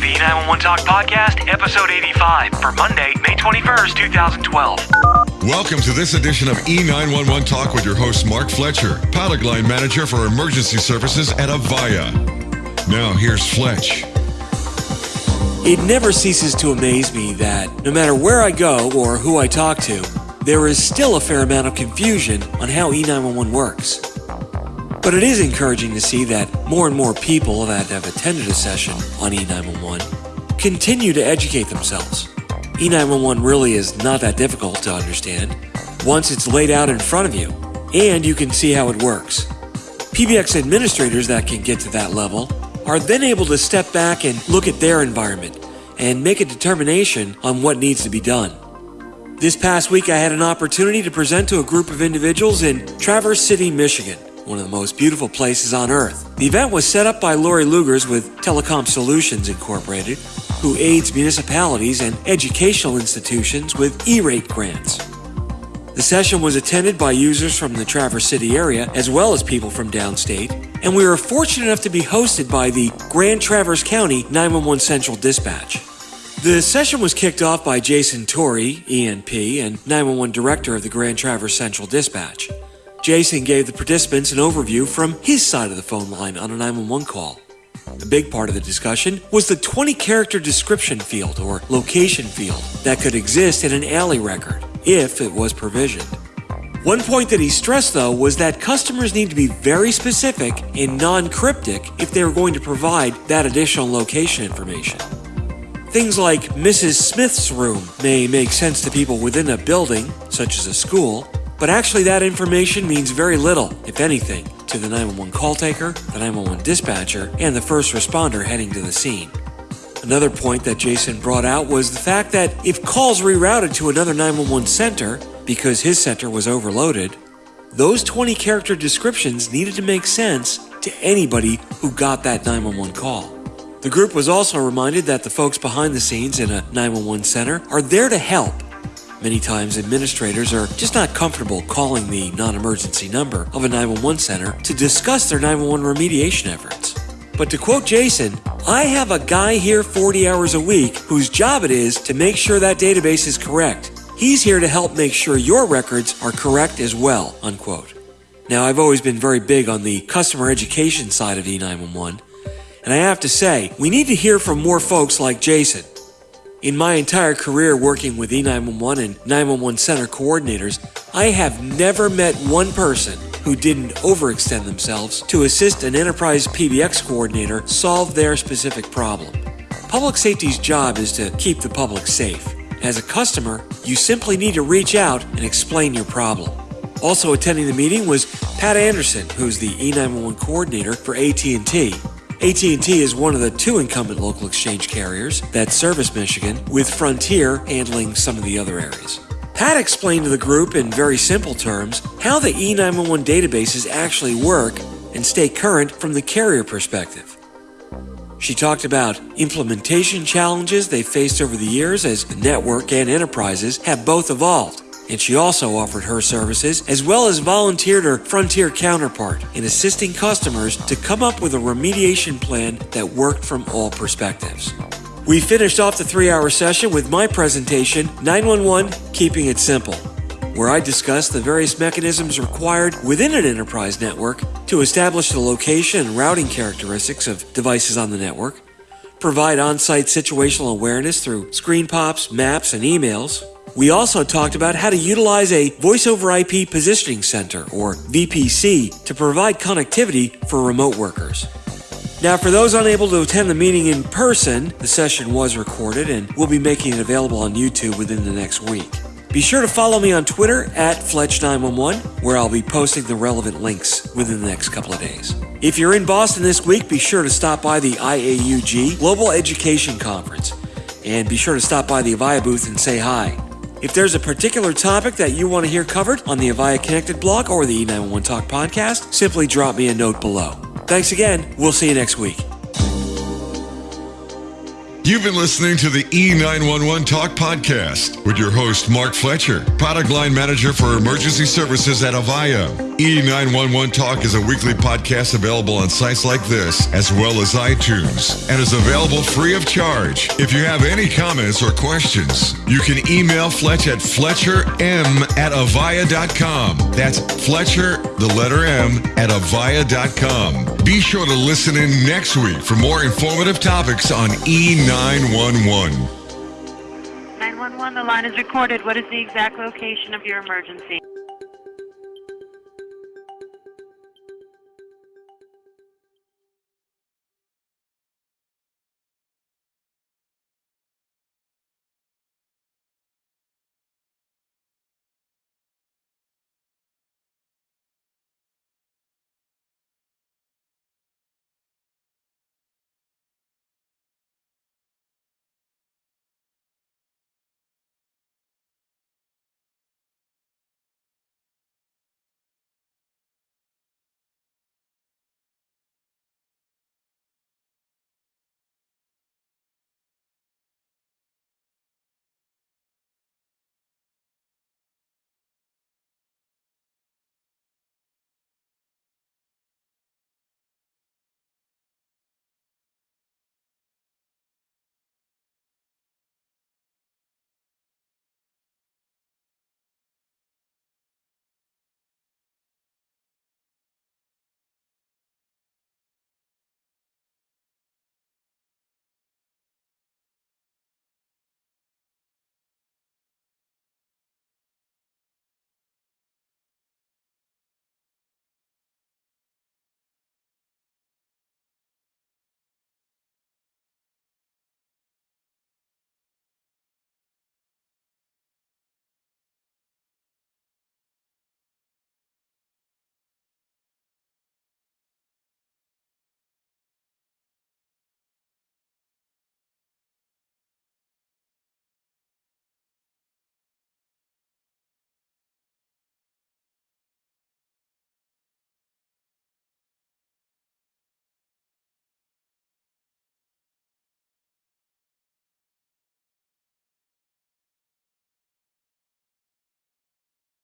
is the E911 Talk Podcast, episode 85 for Monday, May 21st, 2012. Welcome to this edition of E911 Talk with your host, Mark Fletcher, pilot line manager for emergency services at Avaya. Now, here's Fletch. It never ceases to amaze me that no matter where I go or who I talk to, there is still a fair amount of confusion on how E911 works. But it is encouraging to see that more and more people that have attended a session on E911 continue to educate themselves. E911 really is not that difficult to understand once it's laid out in front of you and you can see how it works. PBX administrators that can get to that level are then able to step back and look at their environment and make a determination on what needs to be done. This past week, I had an opportunity to present to a group of individuals in Traverse City, Michigan one of the most beautiful places on earth. The event was set up by Lori Lugers with Telecom Solutions Incorporated, who aids municipalities and educational institutions with E-rate grants. The session was attended by users from the Traverse City area as well as people from downstate, and we were fortunate enough to be hosted by the Grand Traverse County 911 Central Dispatch. The session was kicked off by Jason Torrey, ENP, and 911 Director of the Grand Traverse Central Dispatch. Jason gave the participants an overview from his side of the phone line on a 911 call. A big part of the discussion was the 20 character description field or location field that could exist in an ALI record if it was provisioned. One point that he stressed though was that customers need to be very specific and non cryptic if they are going to provide that additional location information. Things like Mrs. Smith's room may make sense to people within a building, such as a school, but actually, that information means very little, if anything, to the 911 call taker, the 911 dispatcher, and the first responder heading to the scene. Another point that Jason brought out was the fact that if calls rerouted to another 911 center because his center was overloaded, those 20 character descriptions needed to make sense to anybody who got that 911 call. The group was also reminded that the folks behind the scenes in a 911 center are there to help Many times, administrators are just not comfortable calling the non emergency number of a 911 center to discuss their 911 remediation efforts. But to quote Jason, I have a guy here 40 hours a week whose job it is to make sure that database is correct. He's here to help make sure your records are correct as well. Unquote. Now, I've always been very big on the customer education side of E911, and I have to say, we need to hear from more folks like Jason in my entire career working with E911 and 911 center coordinators, I have never met one person who didn't overextend themselves to assist an enterprise PBX coordinator solve their specific problem. Public safety's job is to keep the public safe. As a customer, you simply need to reach out and explain your problem. Also attending the meeting was Pat Anderson, who's the E911 coordinator for AT&T, AT&T is one of the two incumbent local exchange carriers that service Michigan, with Frontier handling some of the other areas. Pat explained to the group in very simple terms how the E911 databases actually work and stay current from the carrier perspective. She talked about implementation challenges they faced over the years as the network and enterprises have both evolved and she also offered her services as well as volunteered her Frontier counterpart in assisting customers to come up with a remediation plan that worked from all perspectives. We finished off the three hour session with my presentation 911 Keeping It Simple, where I discussed the various mechanisms required within an enterprise network to establish the location and routing characteristics of devices on the network, provide on site situational awareness through screen pops, maps, and emails we also talked about how to utilize a Voice over IP Positioning Center, or VPC, to provide connectivity for remote workers. Now, for those unable to attend the meeting in person, the session was recorded and we'll be making it available on YouTube within the next week. Be sure to follow me on Twitter at Fletch911, where I'll be posting the relevant links within the next couple of days. If you're in Boston this week, be sure to stop by the IAUG Global Education Conference and be sure to stop by the Avaya booth and say hi. If there's a particular topic that you want to hear covered on the Avaya Connected blog or the E911 Talk podcast, simply drop me a note below. Thanks again. We'll see you next week. You've been listening to the E911 Talk podcast with your host, Mark Fletcher, product line manager for emergency services at Avaya. E911 Talk is a weekly podcast available on sites like this, as well as iTunes, and is available free of charge. If you have any comments or questions, you can email Fletch at fletcherm at avaya.com. That's Fletcher, the letter M, at avaya.com. Be sure to listen in next week for more informative topics on E911. 911, the line is recorded. What is the exact location of your emergency?